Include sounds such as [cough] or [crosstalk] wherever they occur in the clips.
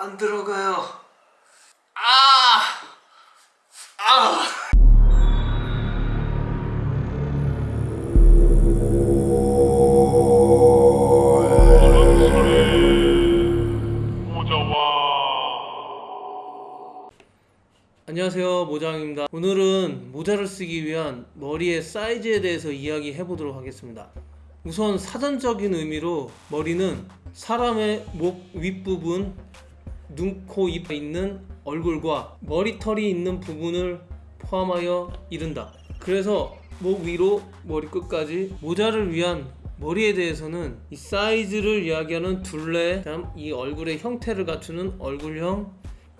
안 들어가요. 아! 아! 안녕하세요 모장입니다. 오늘은 모자를 쓰기 위한 머리의 사이즈에 대해서 이야기해 보도록 하겠습니다. 우선 사전적인 의미로 머리는 사람의 목 윗부분 눈, 코, 입에 있는 얼굴과 머리털이 있는 부분을 포함하여 이른다. 그래서 목 위로 머리 끝까지 모자를 위한 머리에 대해서는 이 사이즈를 이야기하는 둘레 다음 이 얼굴의 형태를 갖추는 얼굴형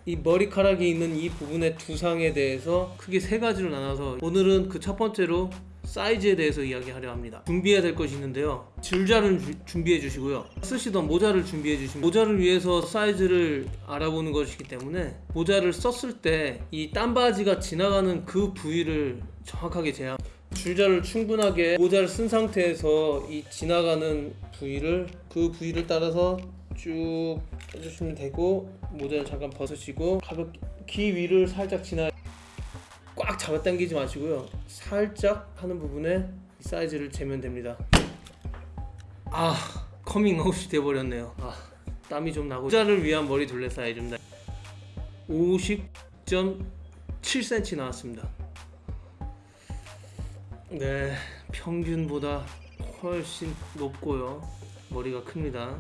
이 머리카락이 있는 이 부분의 두상에 대해서 크게 세 가지로 나눠서 오늘은 그 첫 번째로 사이즈에 대해서 이야기하려 합니다. 준비해야 될 것이 있는데요. 줄자를 주- 준비해 주시고요. 쓰시던 모자를 준비해 주시면 모자를 위해서 사이즈를 알아보는 것이기 때문에 모자를 썼을 때 이 땀바지가 지나가는 그 부위를 정확하게 제한 줄자를 충분하게 모자를 쓴 상태에서 이 지나가는 부위를 그 부위를 따라서 쭉 해주시면 되고 모자를 잠깐 벗으시고 가볍게 귀 위를 살짝 지나 꽉 잡아당기지 마시고요. 살짝 하는 부분에 이 사이즈를 재면 됩니다. 아 커밍아웃이 돼버렸네요. 아 땀이 좀 나고. 모자를 위한 머리 둘레 사이즈입니다. 50.7cm 나왔습니다. 네 평균보다 훨씬 높고요. 머리가 큽니다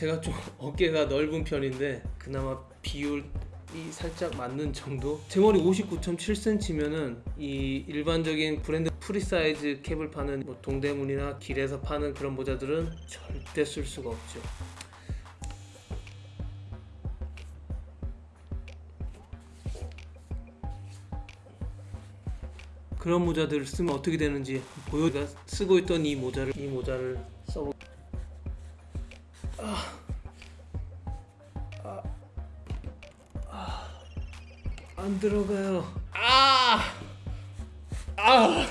제가 좀 [laughs] 어깨가 넓은 편인데 그나마 비율 이 살짝 맞는 정도? 제 머리 59.7cm면은 이 일반적인 브랜드 프리사이즈 캡을 파는 뭐 동대문이나 길에서 파는 그런 모자들은 절대 쓸 수가 없죠. 그런 모자들을 쓰면 어떻게 되는지 보여 가 쓰고 있던 이 모자를 이 모자를 써보 안 들어가요. 아! 아!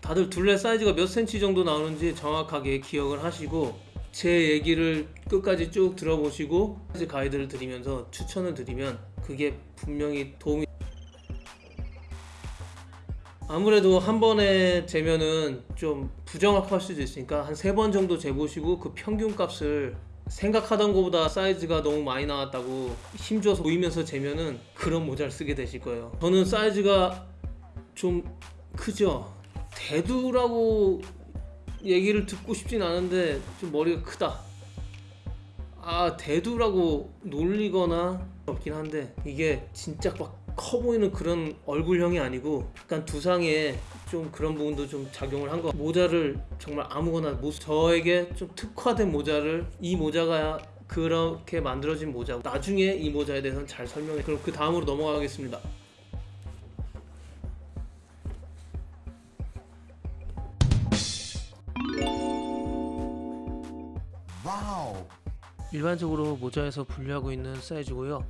다들 둘레 사이즈가 몇 센치 정도 나오는지 정확하게 기억을 하시고 제 얘기를 끝까지 쭉 들어보시고 가이드를 드리면서 추천을 드리면 그게 분명히 도움이 아무래도 한 번에 재면은 좀 부정확할 수도 있으니까 한 세 번 정도 재보시고 그 평균 값을 생각하던 것보다 사이즈가 너무 많이 나왔다고 힘줘서 보이면서 재면은 그런 모자를 쓰게 되실 거예요. 저는 사이즈가 좀 크죠. 대두라고 얘기를 듣고 싶진 않은데 좀 머리가 크다. 아 대두라고 놀리거나 없긴 한데 이게 진짜 막 커 보이는 그런 얼굴형이 아니고 약간 두상에 좀 그런 부분도 좀 작용을 한 거 모자를 정말 아무거나 못 저에게 좀 특화된 모자를 이 모자가 그렇게 만들어진 모자 나중에 이 모자에 대해서는 잘 설명해. 그럼 그 다음으로 넘어가겠습니다. 와우. 일반적으로 모자에서 분류하고 있는 사이즈고요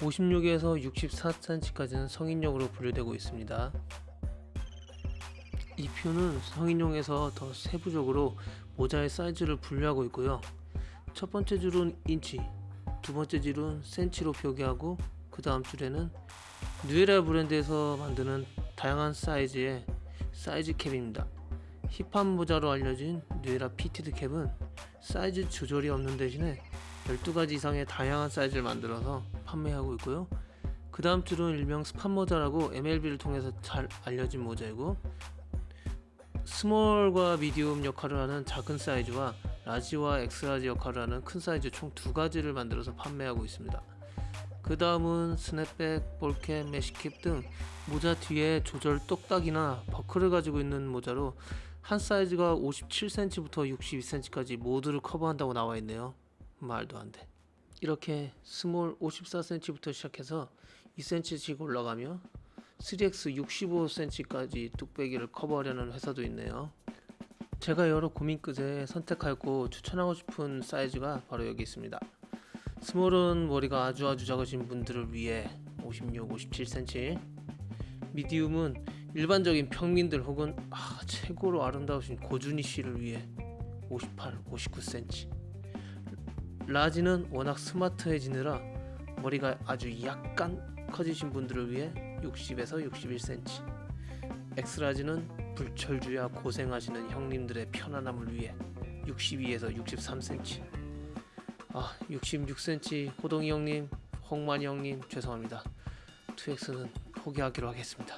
56에서 64cm까지는 성인용으로 분류되고 있습니다. 이 표는 성인용에서 더 세부적으로 모자의 사이즈를 분류하고 있고요. 첫 번째 줄은 인치 두 번째 줄은 센치로 표기하고 그 다음 줄에는 뉴에라 브랜드에서 만드는 다양한 사이즈의 사이즈 캡입니다. 힙합 모자로 알려진 뉴에라 fitted 캡은 사이즈 조절이 없는 대신에 12가지 이상의 다양한 사이즈를 만들어서 판매하고 있고요. 그 다음 줄은 일명 스판 모자라고 MLB를 통해서 잘 알려진 모자이고 스몰과 미디움 역할을 하는 작은 사이즈와 라지와 엑스라지 역할을 하는 큰 사이즈 총 두 가지를 만들어서 판매하고 있습니다. 그 다음은 snapback, ball cap, mesh cap 등 모자 뒤에 조절 똑딱이나 버클을 가지고 있는 모자로 한 사이즈가 57cm부터 62cm까지 모두를 커버한다고 나와 있네요 말도 안 돼. 이렇게 스몰 54cm부터 시작해서 2cm씩 올라가며 3X 65cm까지 뚝배기를 커버하려는 회사도 있네요. 제가 여러 고민 끝에 선택하고 추천하고 싶은 사이즈가 바로 여기 있습니다. 스몰은 머리가 아주 아주 작으신 분들을 위해 56, 57cm 미디움은 일반적인 평민들 혹은 아, 최고로 아름다우신 고준희 씨를 위해 58, 59cm 라지는 워낙 스마트해지느라 머리가 아주 약간 커지신 분들을 위해 60에서 61cm 엑스라지는 불철주야 고생하시는 형님들의 편안함을 위해 62에서 63cm 아 66cm 호동이 형님 홍만이 형님 죄송합니다. 2X는 포기하기로 하겠습니다.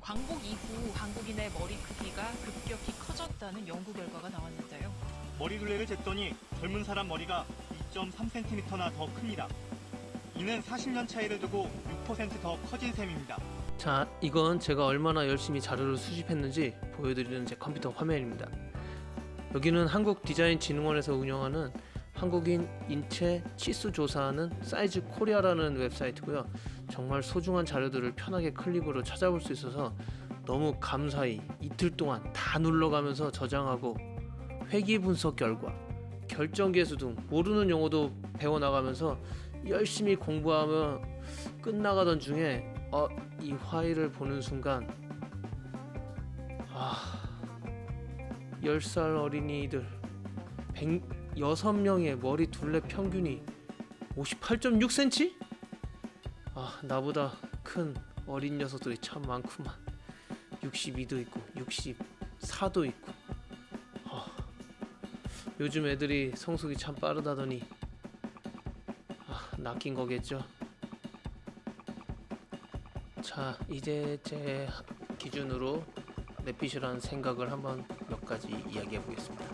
광복 이후 한국인의 머리 크기가 급격히 커졌다는 연구 결과가 나왔는데요. 머리 둘레를 쟀더니 젊은 사람 머리가 2.3cm나 더 큽니다. 이는 40년 차이를 두고 6%더 커진 셈입니다. 자 이건 제가 얼마나 열심히 자료를 수집했는지 보여드리는 제 컴퓨터 화면입니다 여기는 한국디자인진흥원에서 운영하는 한국인 인체 치수 조사하는 사이즈 코리아라는 웹사이트고요 정말 소중한 자료들을 편하게 클릭으로 찾아볼 수 있어서 너무 감사히 이틀 동안 다 눌러가면서 저장하고 회귀 분석 결과 결정 계수 등 모르는 용어도 배워나가면서 열심히 공부하며 끝나가던 중에 어, 이 파일을 보는 순간 아 10살 어린이들 106명의 머리 둘레 평균이 58.6cm? 아 나보다 큰 어린 녀석들이 참 많구만 62도 있고 64도 있고 아, 요즘 애들이 성숙이 참 빠르다더니 아, 낚인 거겠죠 자 이제 제 기준으로 뇌피셜이라는 생각을 한번 몇 가지 이야기해 보겠습니다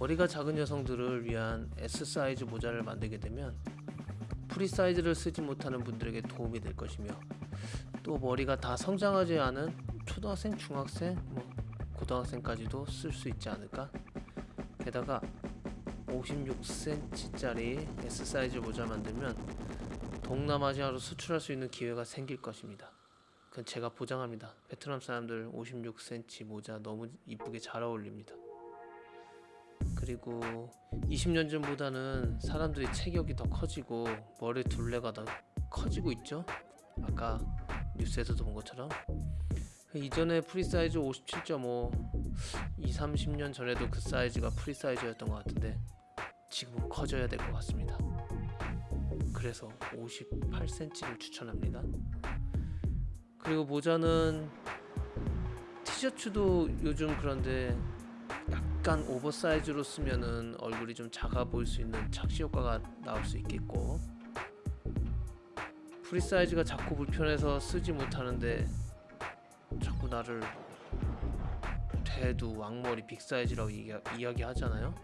머리가 작은 여성들을 위한 S 사이즈 모자를 만들게 되면 프리 사이즈를 쓰지 못하는 분들에게 도움이 될 것이며 또 머리가 다 성장하지 않은 초등학생, 중학생, 뭐 고등학생까지도 쓸 수 있지 않을까? 게다가 56cm짜리 S 사이즈 모자 만들면 동남아시아로 수출할 수 있는 기회가 생길 것입니다. 그건 제가 보장합니다. 베트남 사람들 56cm 모자 너무 이쁘게 잘 어울립니다. 그리고 20년 전보다는 사람들이 체격이 더 커지고 머리 둘레가 더 커지고 있죠. 아까 뉴스에서도 본 것처럼 이전에 프리 사이즈 57.5 2, 30년 전에도 그 사이즈가 프리 사이즈였던 것 같은데 지금은 커져야 될 것 같습니다. 그래서 58cm를 추천합니다. 그리고 모자는 티셔츠도 요즘 그런데 약간 오버사이즈로 쓰면은 얼굴이 좀 작아 보일 수 있는 착시 효과가 나올 수 있겠고 프리 사이즈가 작고 불편해서 쓰지 못하는데 자꾸 나를 대두 왕머리 big 사이즈라고 이야, 이야기 하잖아요.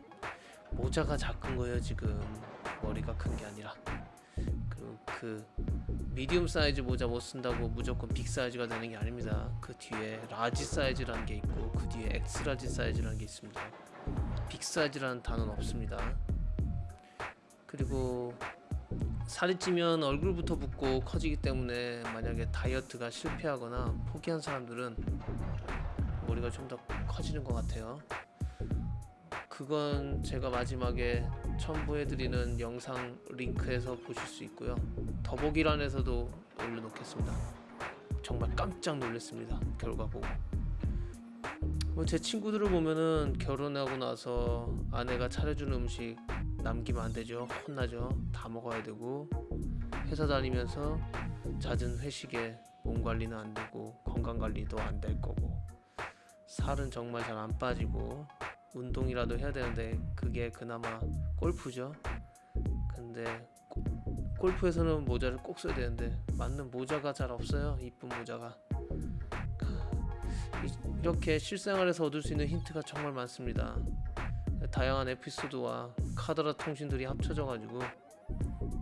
모자가 작은 거예요 지금 머리가 큰 게 아니라 그리고 그 medium 사이즈 모자 못 쓴다고 무조건 big 사이즈가 되는 게 아닙니다. 그 뒤에 large 사이즈라는 게 있고 그 뒤에 X-large 사이즈라는 게 있습니다. big 사이즈라는 단어는 없습니다. 그리고 살이 찌면 얼굴부터 붓고 커지기 때문에 만약에 다이어트가 실패하거나 포기한 사람들은 머리가 좀 더 커지는 것 같아요. 그건 제가 마지막에 첨부해드리는 영상 링크에서 보실 수 있고요. 더보기란에서도 올려놓겠습니다. 정말 깜짝 놀랐습니다. 결과 보고. 뭐 제 친구들을 보면은 결혼하고 나서 아내가 차려주는 음식 남기면 안 되죠. 혼나죠. 다 먹어야 되고 회사 다니면서 잦은 회식에 몸 관리는 안 되고 건강 관리도 안 될 거고 살은 정말 잘 안 빠지고 운동이라도 해야 되는데 그게 그나마 골프죠. 근데 고- 골프에서는 모자를 꼭 써야 되는데 맞는 모자가 잘 없어요. 이쁜 모자가. 이- 이렇게 실생활에서 얻을 수 있는 힌트가 정말 많습니다. 다양한 에피소드와 카더라 통신들이 합쳐져 가지고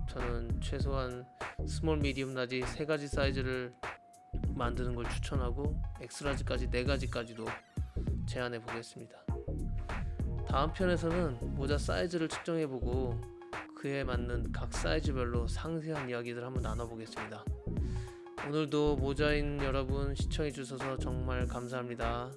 저는 최소한 small, medium, large 세 가지 사이즈를 만드는 걸 추천하고 X-large까지 네 가지까지도 제안해 보겠습니다. 다음 편에서는 모자 사이즈를 측정해보고 그에 맞는 각 사이즈별로 상세한 이야기들 한번 나눠보겠습니다. 오늘도 모자인 여러분 시청해주셔서 정말 감사합니다.